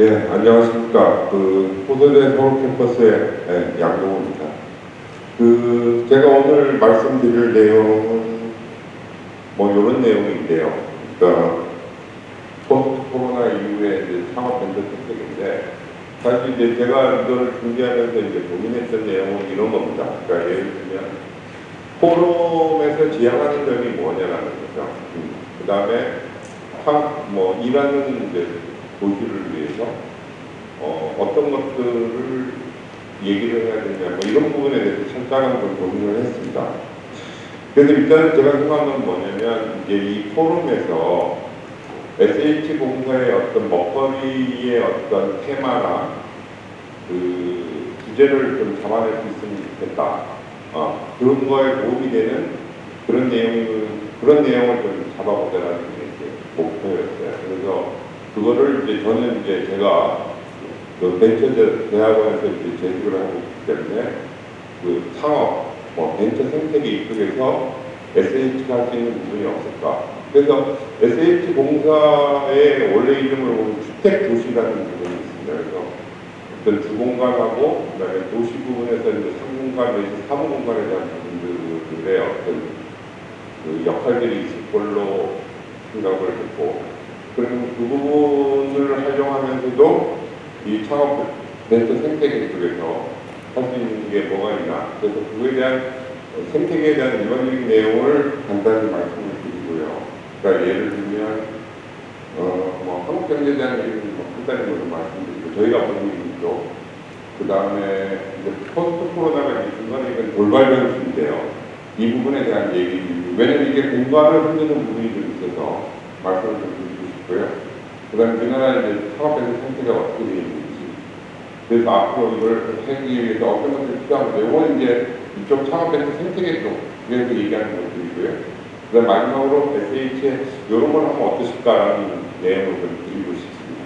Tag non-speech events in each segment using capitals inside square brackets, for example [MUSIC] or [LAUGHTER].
네, 안녕하십니까. 그, 호소대 서울 캠퍼스의 네, 양동호입니다. 그, 제가 오늘 말씀드릴 내용은 뭐, 이런 내용인데요. 그러니까, 포스트 코로나 이후에 이제 창업 밴드 특색인데, 사실 이제 제가 이거를 준비하면서 이제 고민했던 내용은 이런 겁니다. 그러니까 예를 들면, 포럼에서 지향하는 점이 뭐냐라는 거죠. 그 다음에, 뭐, 일하는 이제 도시를 위해서 어, 어떤 것들을 얘기를 해야 되냐 뭐 이런 부분에 대해서 철저한 좀 고민을 했습니다. 그래서 일단 제가 생각한 건 뭐냐면 이제 이 포럼에서 SH 공사의 어떤 먹거리의 어떤 테마나 그 주제를 좀 잡아낼 수 있으면 좋겠다. 어, 그런 거에 도움이 되는 그런 내용을 그런 내용을 좀 잡아보자라는 게 이제 목표였어요. 그래서 그거를 이제 저는 이제 제가 그 벤처 대학원에서 이제 제주를 하고 있기 때문에 그 창업, 뭐 벤처 생태계 이쪽에서 SH가 할 수 있는 부분이 없을까. 그래서 SH 공사의 원래 이름을 보면 주택 도시라는 부분이 있습니다. 그래서 어떤 주공간하고 그다음에 도시 부분에서 이제 상공간 내지 사무공간에 대한 부분들의 어떤 그 역할들이 있을 걸로 생각을 했고 그리고 그 부분을 활용하면서도 이 창업 벤처 생태계 쪽에서 할 수 있는 게 뭐가 있나 그래서 그거에 대한 생태계에 대한 일반적인 내용을 간단히 말씀을 드리고요. 그러니까 예를 들면 어 뭐 한국 경제에 대한 얘기는 뭐 간단히 좀 말씀드리고 저희가 보는 일이죠. 그 다음에 이제 포스트 코로나가 이제 중간에 이건 돌발 변수인데요. 이 부분에 대한 얘기 왜냐면 이게 공간을 흔드는 부분이 좀 있어서 말씀을 좀 싶고요. 그 다음에 우리나라 이제 창업에서 상태가 어떻게 되어 있는지 그래서 앞으로 이걸 하기 위해서 어떤 것들이 필요한데 이건 이제 이쪽 창업에서 생태계 쪽 그래서 얘기하는 것들이고요. 그 다음 마지막으로 SH에 이런 걸 하면 어떠실까라는 내용을 좀 드리고 싶습니다.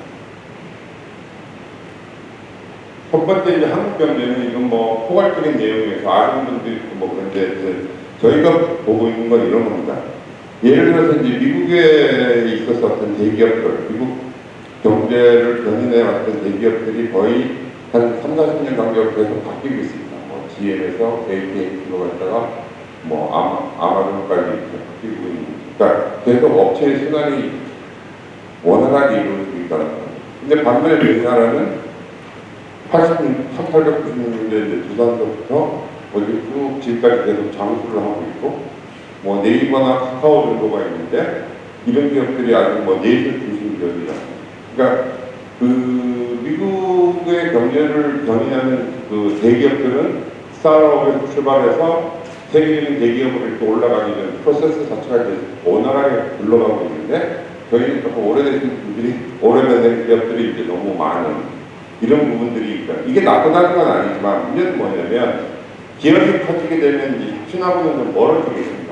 첫 번째 이제 한국 경제는 이건 뭐 포괄적인 내용에서 아는 분도 있고 뭐 그런데 저희가 보고 있는 건 이런 겁니다. 예를 들어서 이제 미국에 있어서 어떤 대기업들, 미국 경제를 견인해 왔던 대기업들이 거의 한 3, 40년 간격으로 계속 바뀌고 있습니다. 뭐 GM에서 AT&T로 갔다가 뭐 아마, 아마존까지 바뀌고 있는 그러니까 계속 업체의 순환이 원활하게 이루어지고 있다는 거예요. 근데 반면에 우리나라는 80, 1890년대 이제 두산서부터 어디 쭉 지금까지 계속 장수를 하고 있고 뭐 네이버나 카카오 정도가 있는데 이런 기업들이 아직 뭐 내실 중심 기업이라 그러니까 그 미국의 경제를 견인하는 그 대기업들은 스타트업에서 출발해서 세계적인 대기업으로 이렇게 올라가기 전 프로세스 자체가 이제 원활하게 굴러가고 있는데 저희는 조금 오래되신 분들이 오래된 기업들이 이제 너무 많은 이런 부분들이 있다. 이게 나쁘다는 건 아니지만 문제는 뭐냐면 기업이 커지게 되면 이제 혁신하고는 좀 멀어지게 됩니다.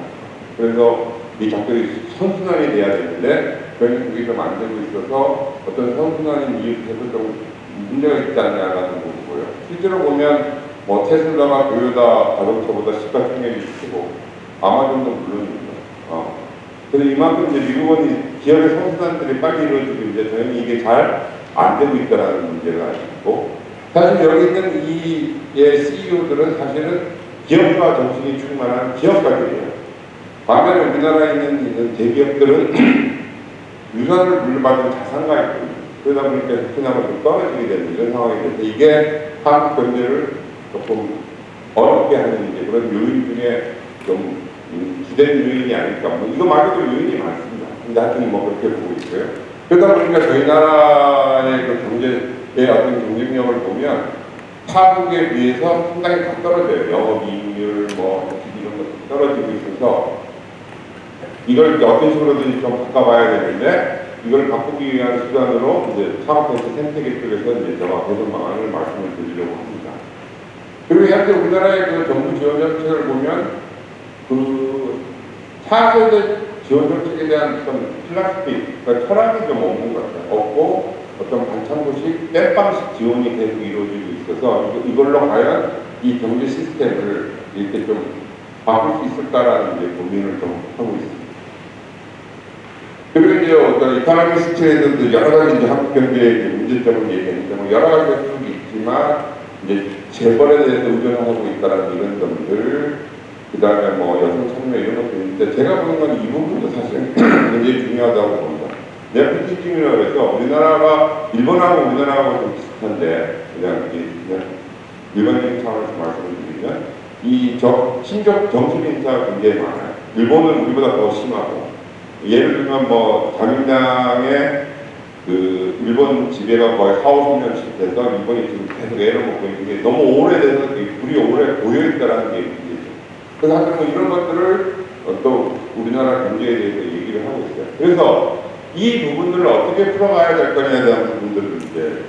그래서 이 작들이 선순환이 돼야 되는데 저희는 거기서 만들고 있어서 어떤 선순환인 이유에서 좀 문제가 있지 않냐라는 거고요. 실제로 보면 뭐 테슬라가 도요타 자동차보다 시가총액이 크고 아마존도 물론입니다. 어. 근데 이만큼 이제 미국은 기업의 선순환들이 빨리 이루어지고 이제 저희는 이게 잘 안 되고 있다는 문제가 있고 사실 여기 있는 이의 CEO들은 사실은 기업가 정신이 충만한 기업가들이에요. 반면에 우리나라에 있는, 있는 대기업들은 [CLEARS THROAT] 유산을 물려받은 자산가이고 그러다 보니까 혁신하고 좀 떨어지게 되는 이런 상황이 돼서 이게 한국 경제를 조금 어렵게 하는 이제 그런 요인 중에 좀 음, 주된 요인이 아닐까. 뭐 이거 말고도 요인이 많습니다. 근데 하여튼 뭐 그렇게 보고 있고요. 그러다 보니까 저희 나라의 그 경제의 어떤 경쟁력을 보면 타국에 비해서 상당히 다 떨어져요. 영업이익률 뭐 이런 것도 떨어지고 있어서 이걸 어떤 식으로든지 좀 바꿔봐야 되는데 이걸 바꾸기 위한 수단으로 이제 창업해서 생태계 쪽에서 이제 제가 개선 방안을 말씀을 드리려고 합니다. 그리고 현재 우리나라의 그 정부 지원 정책을 보면 그 차세대 지원 정책에 대한 어떤 플라스틱, 그러니까 철학이 좀 없는 것 같아요. 없고 어떤 반창고식, 땜빵식 지원이 계속 이루어지고 있어서 이걸로 과연 이 경제 시스템을 이렇게 좀 바꿀 수 있을까라는 이제 고민을 좀 하고 있습니다. 그리고 이제 어떤 이카노미 스트레이드도 여러 가지 이제 한국 경제의 문제 문제점을 얘기했는데 뭐 여러 가지가 쭉 있지만 이제 재벌에 대해서 의존하고 있다는 이런 점들 그 다음에 뭐 여성 참여 이런 것도 있는데 제가 보는 건 이 부분도 사실 [CLEARS THROAT] 굉장히 중요하다고 봅니다. 네포티즘이라고 해서 우리나라가 일본하고 우리나라하고 좀 비슷한데 그냥, 이- 그냥 일반적인 차원에서 말씀을 드리면 이 적, 신적 정신 인사가 굉장히 많아요. 일본은 우리보다 더 심하고 예를 들면 뭐 자민당의 그 일본 지배가 거의 4, 50년씩 돼서 일본이 지금 계속 애를 먹고 있는 게 너무 오래돼서 이 불이 오래 고여있다라는 게 문제죠. 그래서 하여튼 뭐 이런 것들을 어, 또 우리나라 경제에 대해서 얘기를 하고 있어요. 그래서 이 부분들을 어떻게 풀어가야 될 거냐에 대한 부분들을 이제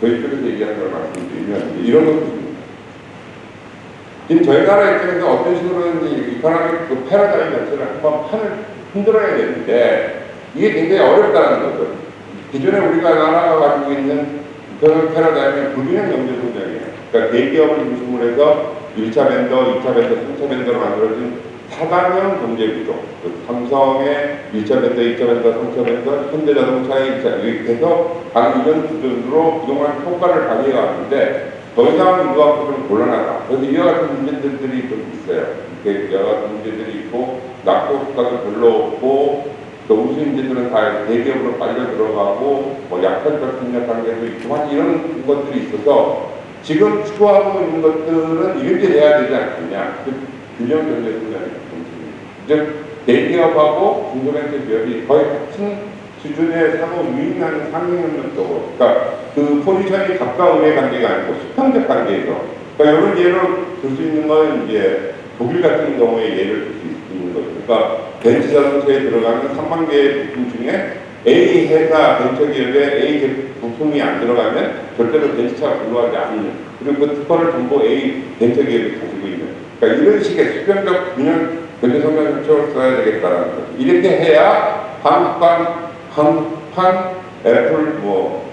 저희 쪽에서 얘기하는 걸 말씀드리면 이런 것들입니다. 지금 저희 나라 입장에서 어떤 식으로든지 economic 그 패러다임 자체를 한번 판을 흔들어야 되는데 이게 굉장히 어렵다는 거죠. 기존에 우리가 나라가 가지고 있는 economic 패러다임은 불균형 경제 성장이에요. 그러니까 대기업을 중심으로 해서 1차 vendor, 2차 vendor, 3차 vendor로 만들어진 사단형 경제 구조. 그 삼성의 1차 vendor, 2차 vendor, 3차 vendor, 현대자동차의 2차 이렇게 해서 각 이런 구조로 그동안 효과를 발휘해 왔는데 더 이상 이거 갖고 좀 곤란하다. 그래서 이와 같은 문제들이 좀 있어요. 이렇게 여러 가지 문제들이 있고 별로 없고 또 우수 인재들은 다 대기업으로 빨려 들어가고 뭐 약탈적 협력 관계도 있고 한 이런 것들이 있어서 지금 추구하고 있는 것들은 이렇게 돼야 되지 않겠냐. 그 균형 경제 성장의. 즉 대기업하고 중소벤처 기업이 거의 같은 수준의 상호 유인하는 상행협력적으로 그러니까 그 포지션이 가까움의 관계가 아니고 수평적 관계에서 그러니까 이런 예를 들수 있는 건 이제 독일 같은 경우에 예를 들수 거죠. 그러니까 벤처 자동차에 들어가는 3만 개의 부품 중에 A 회사 벤처 기업에 A 제- 부품이 안 들어가면 절대로 벤처차가 굴러가지 않는 그리고 그 특허를 전부 A 벤처 기업이 가지고 있는 그러니까 이런 식의 수평적 균형 경제 성장 정책을 써야 되겠다라는 거죠. 이렇게 해야 한국판 한국판 애플 뭐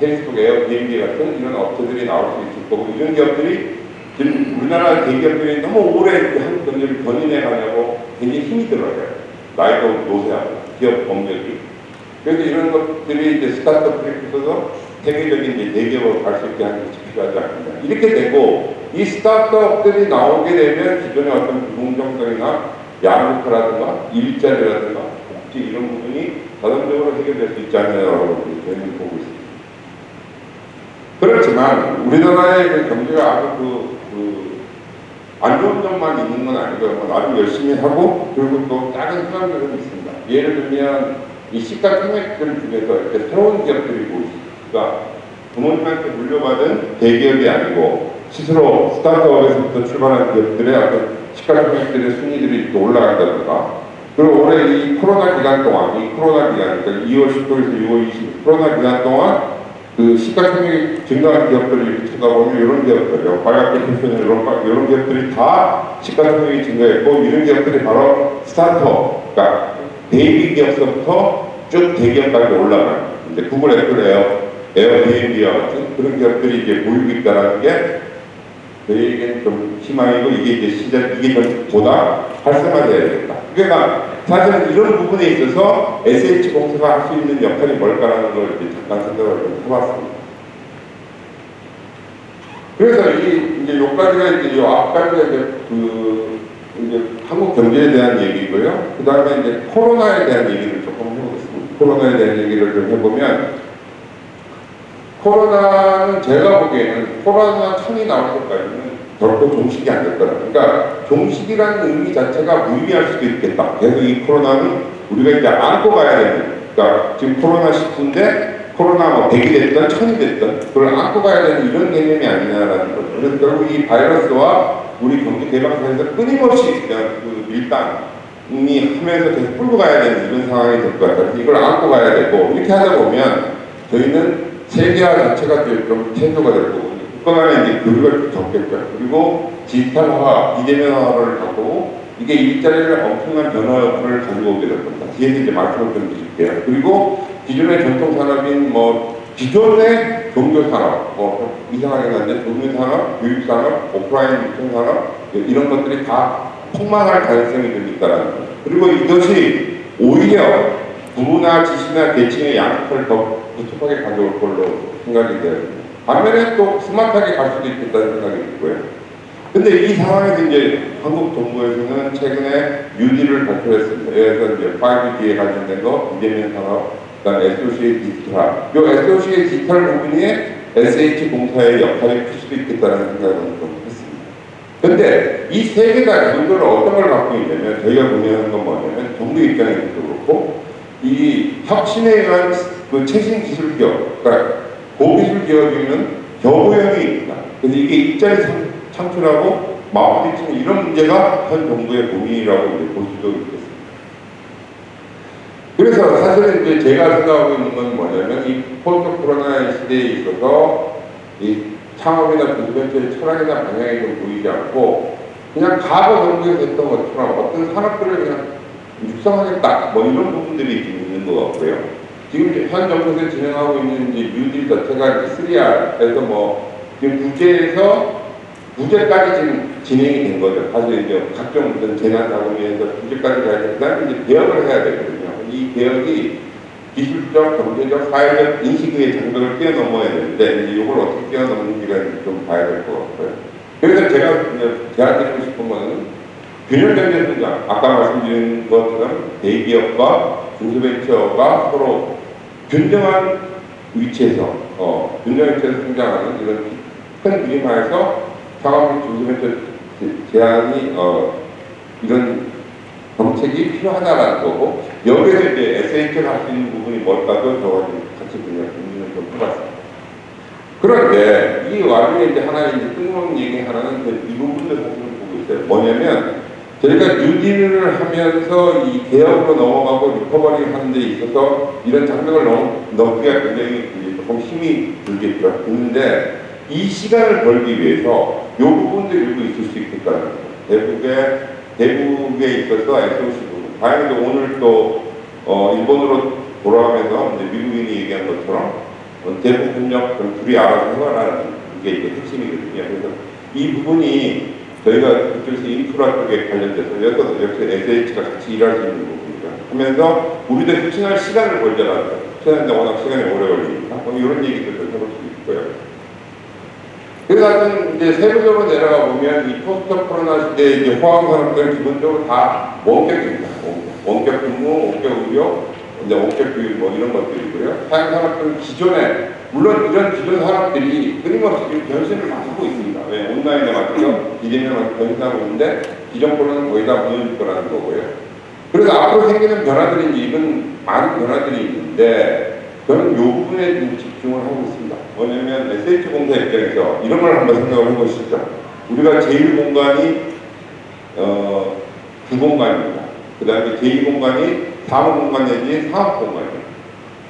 페이스북 에어 비행기 같은 이런 업체들이 나올 수 있을 거고 이런 기업들이 지금 우리나라 대기업들이 너무 오래 한국 경제를 견인해 가냐고 굉장히 힘이 들어요. 나이도 노쇠하고 기업 공격이. 그래서 이런 것들이 이제 스타트업들이 있어서 세계적인 이제 대기업으로 갈 수 있게 하는 것이 필요하지 않느냐. 이렇게 되고 이 스타트업들이 나오게 되면 기존의 어떤 불공정성이나 양극화라든가 일자리라든가 복지 이런 부분이 자동적으로 해결될 수 있지 않느냐라고 저희는 보고 있습니다. 그렇지만 우리나라의 그 경제가 아주 그, 그, 안 좋은 점만 있는 건 아니고요. 뭐 나름 열심히 하고 그리고 또 작은 희망들은 있습니다. 예를 들면 이 시가 총액들 중에서 이렇게 새로운 기업들이. 그러니까 부모님한테 물려받은 대기업이 아니고 스스로 스타트업에서부터 출발한 기업들의 어떤 시가 총액들의 순위들이 이렇게 올라간다든가 그리고 올해 이 코로나 기간 동안 이 코로나 기간 그러니까 2월 10일에서 6월 20일 코로나 기간 동안 그 시가총액이 증가한 기업들을 쳐다보면 이런 기업들이요. 과학기 패션 이런, 과- 이런 기업들이 다 시가총액이 증가했고 이런 기업들이 바로 스타트업, 그러니까 baby 기업서부터 쭉 대기업까지 올라가는 이제 구글, 애플, 에어, 에어비앤비와 같은 그런 기업들이 이제 보이고 있다는 게 저희에겐 좀 희망이고 이게 이제 시작 이게 좀 보다 활성화돼야 되겠다. 그러니까 사실은 이런 부분에 있어서 SH 공사가 할 수 있는 역할이 뭘까라는 걸 이제 잠깐 생각을 좀 해봤습니다. 그래서 이 이제 요까지가 이제 요 앞까지가 이제 그 이제 한국 경제에 대한 얘기고요. 그 다음에 이제 코로나에 대한 얘기를 조금 해보겠습니다. 코로나에 대한 얘기를 좀 해보면 코로나는 제가 보기에는 코로나 천이 나올 때까지는 결코 종식이 안 될 거라. 그러니까 종식이라는 의미 자체가 무의미할 수도 있겠다. 그래서 이 코로나는 우리가 이제 안고 가야 되는. 그러니까 지금 코로나 19인데 코로나 뭐 100이 됐든 1000이 됐든 그걸 안고 가야 되는 이런 개념이 아니냐라는 거죠. 그래서 결국 이 바이러스와 우리 경기 대박 사이에서 끊임없이 그냥 그 밀당 이 하면서 계속 끌고 가야 되는 이런 상황이 될 것 같아요. 이걸 안고 가야 되고 이렇게 하다 보면 저희는 세계화 자체가 좀 체조가 될 거고 국가 간에 이제 교류가 적겠죠. 그리고 디지털화, 비대면화를 하고 이게 일자리를 엄청난 변화를 가지고 오게 될 겁니다. 뒤에서 이제 말씀을 좀 드릴게요. 그리고 기존의 전통 산업인 뭐 기존의 종교 산업, 뭐 이상하게 났는데 종교 산업, 교육 산업, 오프라인 유통 산업 이런 것들이 다 폭망할 가능성이 좀 있다라는 거예요. 그리고 이것이 오히려 부나 지시나 계층의 양극화를 더 부족하게 가져올 걸로 생각이 돼요. 반면에 또 스마트하게 갈 수도 있겠다는 생각이 들고요. 근데 이 상황에서 이제 한국 정부에서는 최근에 뉴딜을 발표했습니다. 그래서 이제 5G에 관련된 거, 이재명 산업, 그 다음 SOC의 디지털화. 요 SOC의 디지털 부분이 SH 공사의 역할이 클 수도 있겠다는 생각을 좀 했습니다. 근데 이 세 개가 기본적으로 어떤 걸 갖고 있냐면 저희가 고민하는 건 뭐냐면 정부 입장에서도 그렇고 이 혁신에 의한 그 최신 기술 기업, 그러니까 고기술 기업이면 겨우형이 있다. 그래서 이게 입자리 참- 창출하고 마무리치는 이런 문제가 현 정부의 고민이라고 볼 수도 있겠습니다. 그래서 사실은 이제 제가 생각하고 있는 건 뭐냐면 이 포스트 코로나 시대에 있어서 이 창업이나 비즈벤처의 철학이나 방향이 좀 보이지 않고 그냥 과거 정부에서 했던 것처럼 어떤 산업들을 그냥 육성하겠다 뭐 이런 부분들이 있는 것 같고요. 지금 현 정부에서 진행하고 있는 이제 뉴딜 자체가 이제 3R에서 뭐 지금 부재에서 부재까지 지금 진행이 된 거죠. 사실 이제 각종 어떤 재난 자금에서 부재까지 가야 된다. 이제 개혁을 해야 되거든요. 이 개혁이 기술적, 경제적, 사회적 인식의 장벽을 뛰어넘어야 되는데 이걸 어떻게 뛰어넘는지가 좀 봐야 될 것 같고요. 그래서 제가 제안드리고 싶은 거는 균형적인 성장, 아까 말씀드린 것처럼 대기업과 중소벤처가 서로 균등한 위치에서 어, 균등한 위치에서 성장하는 이런 큰 그림하에서 중소벤처 제- 제한이 어, 이런 정책이 필요하다라는 거고 여기에서 이제 SH가 할수 있는 부분이 뭘까도 좀 같이 그냥 고민을 좀 해봤습니다. 그런데 이 와중에 이제 하나 이제 뜬금없는 얘기 하나는 부분도 사실은 보고 있어요. 뭐냐면 저희가 뉴딜을 하면서 이 개혁으로 넘어가고 리커버리 하는 데 있어서 이런 장벽을 넘, 넘기가 굉장히 이제 조금 힘이 들겠죠. 근데 이 시간을 벌기 위해서 이 부분도 일부 있을 수 있겠다는 거죠. 대북에, 대북에 있어서 SOC 부분. 다행히도 오늘 또, 어, 일본으로 돌아가면서 이제 미국인이 얘기한 것처럼 어, 대북 협력 둘이 알아서 해봐라는 게 이게 핵심이거든요. 그래서 이 부분이 저희가 그쪽에서 인프라 쪽에 관련돼서 여기서 역시 SH가 같이 일할 수 있는 부분이죠. 하면서 우리도 혁신할 시간을 거예요. 혁신하는데 워낙 시간이 오래 걸리니까 뭐 이런 얘기들을 해볼 수 있고요. 그래서 하여튼 이제 세부적으로 내려가 보면 이 포스트 코로나 시대에 이제 호황 산업들은 기본적으로 다 원격입니다. 원격 근무, 원격 의료, 이제 원격 교육 뭐 이런 것들이고요. 사양 산업들은 기존에 물론 이런 기존 산업들이 끊임없이 지금 변신을 하고 있습니다. 왜 온라인에 맞춰서 이재명을 변신하고 있는데 기존 거는 거의 다 무너질 거라는 거고요. 그래서 앞으로 생기는 변화들이 이건 많은 변화들이 있는데 저는 이 부분에 좀 집중을 하고 있습니다. 뭐냐면 SH 공사 입장에서 이런 걸 한번 생각을 해보시죠. 우리가 제일 공간이 어, 주공간입니다. 그 다음에 제2공간이 사무공간 내지 사업공간이에요.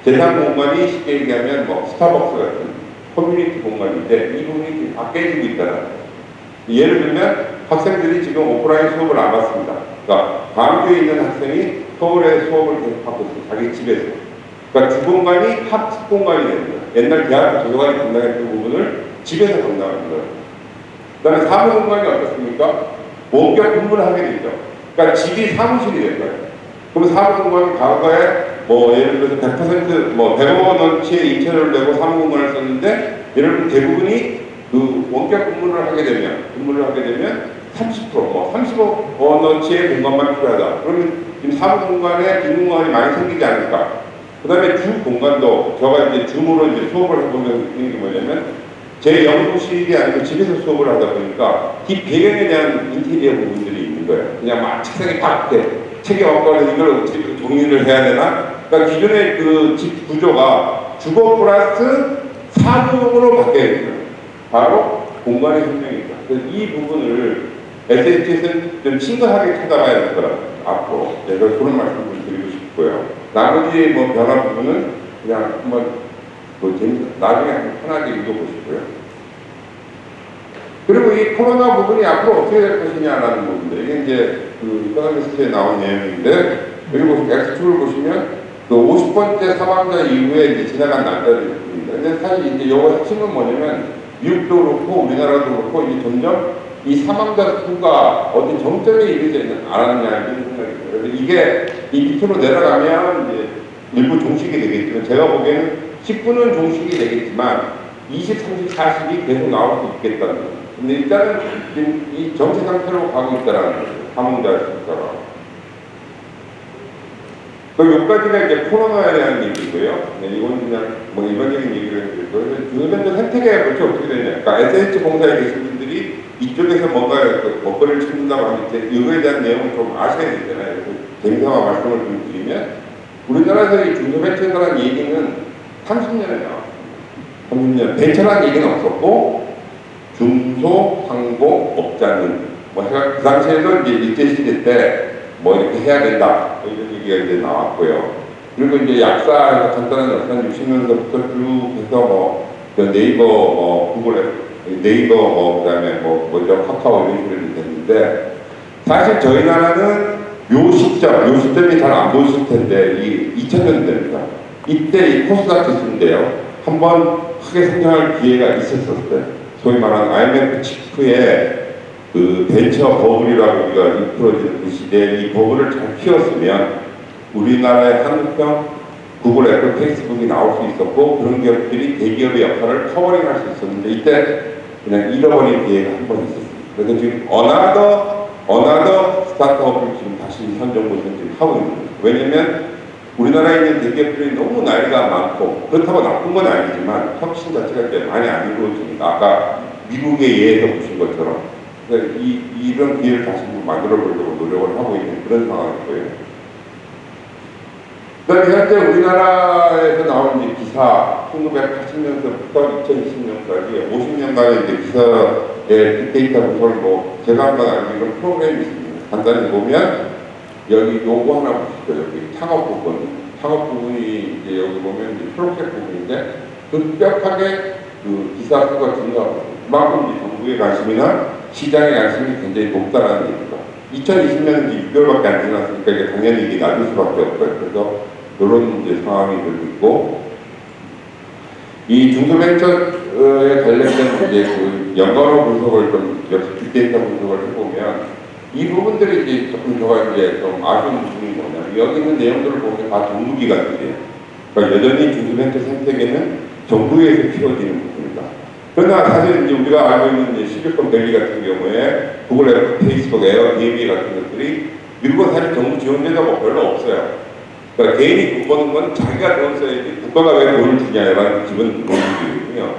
제3공간이 쉽게 얘기하면 뭐 스타벅스 같은 커뮤니티 공간인데 이 부분이 다 깨지고 있다는 거예요. 예를 들면 학생들이 지금 오프라인 수업을 안 받습니다. 그러니까 광주에 있는 학생이 서울에 수업을 계속 받고 있어요. 자기 집에서. 그러니까 학습 공간이 되는 거예요. 옛날 대학교 도서관이 담당했던 부분을 집에서 담당하는 거예요. 그 다음에 사무 공간이 어떻습니까? 원격 근무를 하게 되죠. 그러니까 집이 사무실이 될 거예요. 그럼 사무 공간이 과거에 뭐 예를 들어서 100%뭐 100억 원어치의 인체를 내고 사무공간을 썼는데 예를 들면 대부분이 그 원격 근무를 하게 되면 근무를 하게 되면 30%뭐 30억 원어치의 공간만 필요하다. 그러면 지금 사무공간에 빈 공간이 많이 생기지 않을까? 그 다음에 주 공간도 제가 이제 줌으로 이제 수업을 해보면서 느끼는 게 뭐냐면 제 연구실이 아니고 집에서 수업을 하다 보니까 이 배경에 대한 인테리어 부분들이 있는 거예요. 그냥 막 책상에 딱 이렇게 책에 엎거는 이걸 어떻게 정리를 해야 되나? 그러니까 기존의 그 집 구조가 주거 플러스 사무용으로 바뀌어야 돼요. 바로 공간의 생명이다. 이 부분을 SH에서는 좀 심각하게 찾아가야 될 거라고 앞으로 제가 그런 말씀을 드리고 싶고요. 나머지 뭐 변화 부분은 그냥 한번 뭐 나중에 한번 편하게 읽어보시고요. 그리고 이 코로나 부분이 앞으로 어떻게 될 것이냐라는 부분들 이게 이제 그 이코노미스트에 나온 내용인데 여기 보시면 X2를 보시면 그 50번째 사망자 이후에 지나간 날짜들입니다. 근데 사실 이제 요거 핵심은 뭐냐면 미국도 그렇고 우리나라도 그렇고 이제 점점 이 사망자 수가 어디 정점에 이르지 않았냐 이런 생각이 들어요. 이게 이 밑으로 내려가면 이제 일부 종식이 되겠지만 제가 보기에는 직분은 종식이 되겠지만 20, 30, 40이 계속 나올 수 있겠다는 거예요. 근데 일단은 지금 이 정체 상태로 가고 있다는 거예요. 사문자 숫자가. 그 여기까지가 이제 코로나에 대한 얘기고요. 네, 이건 그냥 뭐 일반적인 얘기를 해드리고 요즘은 또 생태계가 그렇게 어떻게 되냐. 그러니까 SH 공사에 계신 분들이 이쪽에서 뭔가 그 먹거리를 찾는다고 이제 이거에 대한 내용을 좀 아셔야 되잖아요. 재미삼아 말씀을 좀 드리면 우리나라에서 이 중소벤처라는 얘기는 30년에 나왔어요. 30년. 벤처라는 얘기는 없었고 중소 상공 업자는 뭐 해가 그 당시에도 이제 일제시대 때 뭐 이렇게 해야 된다 뭐 이런 얘기가 이제 나왔고요. 그리고 이제 약사 간단한 약사는 60년대부터 쭉 해서 뭐 네이버 뭐 구글에 네이버 뭐 그다음에 뭐 먼저 카카오 이런 식으로 됐는데 사실 저희 나라는 요 시점, 요 시점이 잘 안 보이실 텐데 이 2000년대입니다. 이때 이 코스닥 지수인데요. 한번 크게 성장할 기회가 있었었어요. 소위 말하는 IMF 직후의 그 벤처 버블이라고 우리가 일컬어지는 그 시대에 이 버블을 잘 키웠으면 우리나라의 한국형 구글, 애플, 페이스북이 나올 수 있었고 그런 기업들이 대기업의 역할을 covering할 수 있었는데 이때 그냥 잃어버린 기회가 한 번 있었습니다. 그래서 지금 another another 스타트업을 지금 다시 현 정부에서 지금 하고 있는 거예요. 왜냐면 우리나라에 있는 대기업들이 너무 나이가 많고 그렇다고 나쁜 건 아니지만 혁신 자체가 이제 많이 안 이루어지니까 아까 미국의 예에서 보신 것처럼 그러니까 이, 이런 기회를 다시 만들어 보려고 노력을 하고 있는 그런 상황이고요. 그다음에 현재 우리나라에서 나온 이제 기사 1980년부터 2020년까지 50년간의 이제 기사의 빅데이터 분석을 뭐 제가 한번 알기로 프로그램이 있습니다. 간단히 보면 여기 요거 하나 보시죠. 여기 창업 부분. 창업 부분이 이제 여기 보면 이제 프로젝트 부분인데 급격하게 그 기사 수가 증가하고 그만큼 정부의 관심이나 시장의 관심이 굉장히 높다라는 얘기죠. 2020년은 이제 6개월밖에 안 지났으니까 이게 당연히 이게 낮을 수밖에 없고요. 그래서 이런 이제 상황이 되고 있고 이 중소벤처에 관련된 이제 그 연관어 분석을 좀 역시 빅데이터 분석을 해보면 이 부분들이 이제 조금 제가 이제 좀 아쉬운 부분이 뭐냐면 여기 있는 내용들을 보면 다 정부기관들이에요. 그러니까 여전히 중소벤처 생태계는 정부에서 키워지는 부분이다. 그러나 사실 이제 우리가 알고 있는 이제 실리콘 밸리 같은 경우에 구글, 애플, 페이스북, 에어 비앤비 같은 것들이 미국은 사실 정부 지원 제도가 별로 없어요. 그러니까 개인이 돈 버는 건 자기가 돈 써야지 국가가 왜 돈을 주냐라는 기본 논리거든요.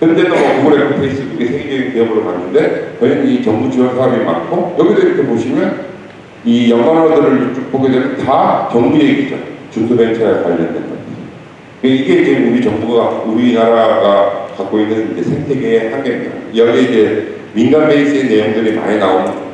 그런데도 뭐 구글, 애플, 페이스북이 세계적인 기업으로 갔는데 저희는 이 정부 지원 사업이 많고 여기도 이렇게 보시면 이 연관어들을 쭉 보게 되면 다 정부 얘기죠. 중소벤처에 관련된 것. 이게 이제 우리 정부가 우리나라가 갖고 있는 이제 생태계의 한계입니다. 여기 이제 민간 베이스의 내용들이 많이 나오는 거죠.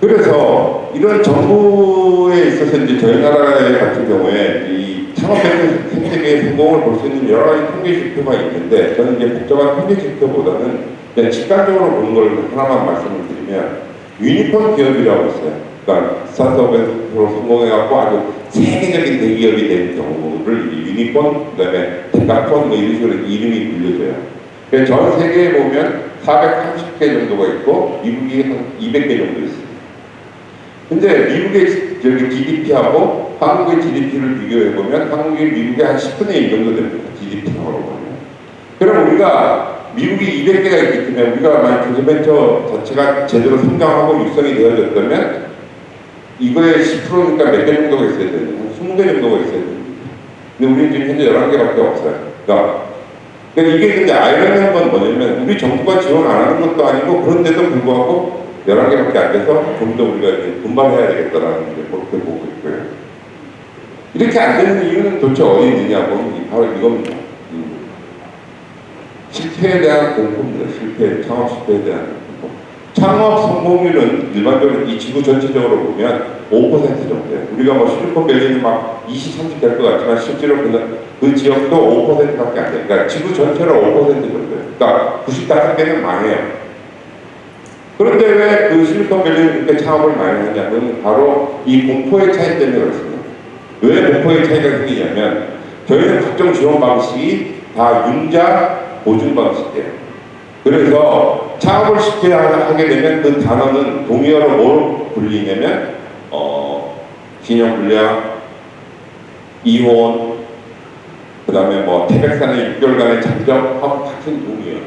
그래서 이런 정부에 있어서 이제 저희 나라 같은 경우에 이 창업 생태계의 성공을 볼 수 있는 여러 가지 통계 지표가 있는데 저는 이제 복잡한 통계 지표보다는 그냥 직관적으로 보는 걸 하나만 말씀을 드리면 유니콘 기업이라고 있어요. 그러니까 스타트업에서 성공해갖고 아주 세계적인 대기업이 된 경우를 유니콘, 그 다음에 데카콘 뭐 이런 식으로 이름이 불려져요. 전 세계에 보면 430개 정도가 있고 미국이 한 200개 정도 있어요. 근데 미국의 저기 GDP하고 한국의 GDP를 비교해 보면 한국이 미국의 한 10분의 1 정도 됩니다. GDP하고 보면. 그럼 우리가 미국이 200개가 있기 때문에 우리가 만약 중소벤처 자체가 제대로 성장하고 육성이 되어졌다면 이거의 10%니까 몇개 정도가 있어야 되는데 한 20개 정도가 있어야 됩니다. 근데 우리는 지금 현재 11개밖에 없어요. 그러니까, 그러니까 이게 근데 아이러니한 건 뭐냐면 우리 정부가 지원 안 하는 것도 아니고 그런데도 불구하고 11개밖에 안 돼서 좀 더 우리가 이제 분발해야 되겠다라는 게 그렇게 보고 있고요. 이렇게 안 되는 이유는 도대체 어디 있느냐고 바로 이겁니다. 음. 실패에 대한 공포입니다. 실패, 창업 실패에 대한 창업 성공률은 일반적으로 이 지구 전체적으로 보면 5% 정도예요. 우리가 뭐 실리콘밸리는 막 20, 30 될 것 같지만 실제로 그, 그 지역도 5%밖에 안 돼요. 그러니까 지구 전체로 5% 정도예요. 그러니까 95개는 망해요. 그런데 왜 그 실리콘밸리는 이렇게 창업을 많이 하냐면 바로 이 공포의 차이 때문에 그렇습니다. 왜 공포의 차이가 생기냐면 저희는 각종 지원 방식이 다 융자 보증 방식이에요. 그래서 창업을 쉽게 하게 되면 그 단어는 동의어로 뭘 불리냐면 어, 신용불량, 이혼, 그 다음에 뭐 태백산에 6개월간의 잠적하고 같은 동이에요.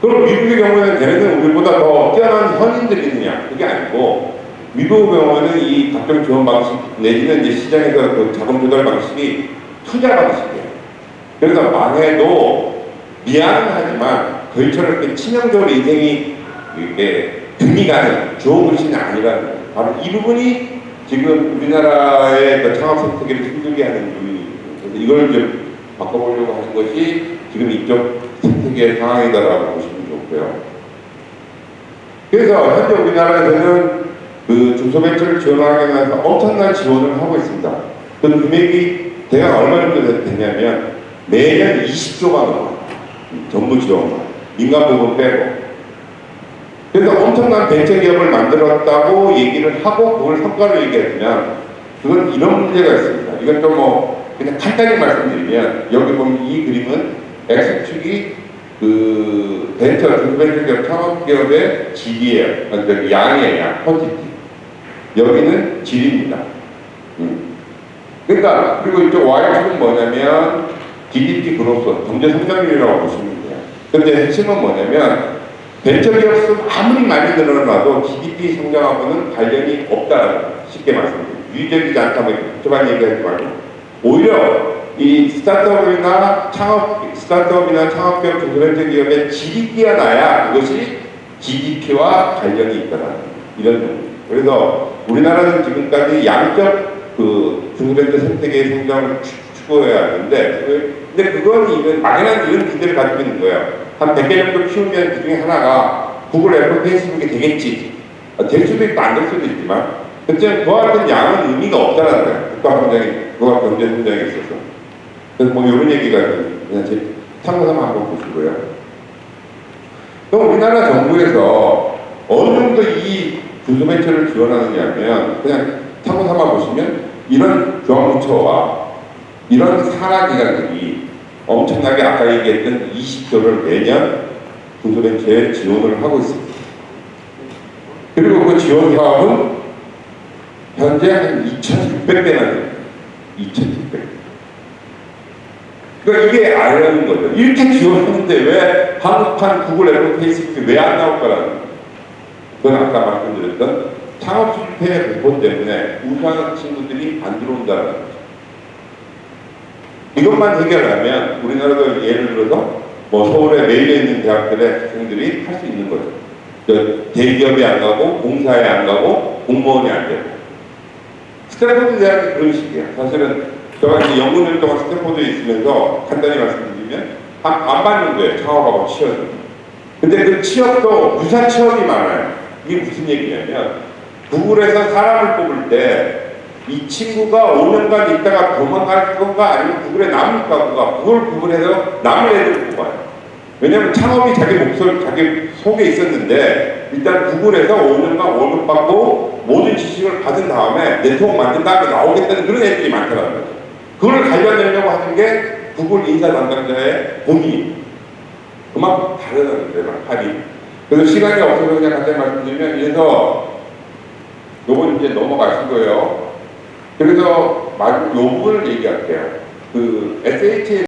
그럼 미국의 경우에는 걔네는 우리보다 더 뛰어난 현인들이느냐? 그게 아니고 미국 경우에는 이 각종 지원 방식 내지는 이제 시장에서 그 자금 조달 방식이 투자 방식이에요. 그래서 망해도 미안은 하지만 이렇게 치명적으로 인생이 이게 등이 가는 좋은 것이 거예요. 바로 이 부분이 지금 우리나라의 그 창업 선택을 힘들게 하는 부분이에요. 그래서 이걸 좀 바꿔보려고 하는 것이 지금 이쪽 선택의 상황이다라고 보시면 좋고요. 그래서 현재 우리나라에서는 그 중소벤처를 지원하기 위해서 엄청난 지원을 하고 있습니다. 그 금액이 대략 얼마 정도 되냐면 매년 20조가 넘어요. 정부 지원만. 민간 부분 빼고. 그래서 엄청난 벤처 기업을 만들었다고 얘기를 하고 그걸 성과로 얘기하면 그건 이런 문제가 있습니다. 이건 좀뭐 그냥 간단히 말씀드리면 여기 보면 이 그림은 X축이 그 벤처, 중소벤처 기업 창업 기업의 질이에요. 그러니까 양이에요, 양, 퀀티티. 여기는 질입니다. 음. 그러니까 그리고 이쪽 Y축은 뭐냐면 GDP 그로서 경제 성장률이라고 보시면. 근데 핵심은 뭐냐면 벤처기업 수 아무리 많이 늘어나도 GDP 성장하고는 관련이 거예요. 쉽게 말씀드리면 유의적이지 않다 뭐 복잡한 얘기하지 말고 오히려 이 스타트업이나 창업 스타트업이나 창업기업 중소벤처 기업의 질이 뛰어나야 그것이 GDP와 관련이 있다는 이런 정도. 그래서 우리나라는 지금까지 양적 그 중소벤처 생태계의 성장을 추구해야 하는데 근데 그건 이건 막연한 이런 기대를 가지고 있는 거예요. 한 100개 정도 키우면 그 중에 하나가 구글, 애플, 페이스북이 되겠지. 아, 될 수도 있고 안 될 수도 있지만 그렇지만 그와 같은 양은 의미가 없다는 거예요. 국가 성장이, 국가 경제 성장에 있어서. 그래서 뭐 이런 얘기가 그냥 제 참고삼아 한번 보시고요. 그럼 우리나라 정부에서 어느 정도 이 중소벤처를 지원하느냐면 그냥 참고삼아 보시면 이런 중앙부처와 이런 산하기관들이 엄청나게 아까 얘기했던 20조를 매년 중소벤처에 지원을 하고 있습니다. 그리고 그 지원 사업은 현재 한 2,600대나 됩니다. 2,600대. 그러니까 이게 알려는 거죠. 이렇게 지원하는데 왜 한국판 구글, 애플, 페이스북이 왜 안 나올까라는 거예요. 그건 아까 말씀드렸던 창업 실패의 공포 때문에 우수한 친구들이 안 들어온다는 거죠. 이것만 해결하면 우리나라도 예를 들어서 뭐 서울에 매일에 있는 대학들의 학생들이 할 수 있는 거죠. 그 대기업에 안 가고 공사에 안 가고 공무원이 안 되고 스탠포드 대학이 그런 식이야. 사실은 제가 이제 영문일 동안 스탠포드에 있으면서 간단히 말씀드리면 안, 안 받는 거예요. 창업하고 취업을. 근데 그 취업도 유사 취업이 많아요. 이게 무슨 얘기냐면 구글에서 사람을 뽑을 때 이 친구가 5년간 있다가 도망갈 건가 아니면 구글에 남을 건가 그걸 구글에서 남을 애들 뽑아요. 왜냐면 창업이 자기 목소리 자기 속에 있었는데 일단 구글에서 5년간 월급 받고 모든 지식을 받은 다음에 네트워크 만든 다음에 나오겠다는 그런 애들이 많더라고요. 그걸 갈려내려고 하는 게 구글 인사 담당자의 고민입니다. 그만큼 다르다는 거예요, 말이. 그래서 시간이 없어서 그냥 간단히 말씀드리면, 그래서 요건 이제 넘어가신 거예요. 그래서 요 부분을 얘기할게요. 그 SHA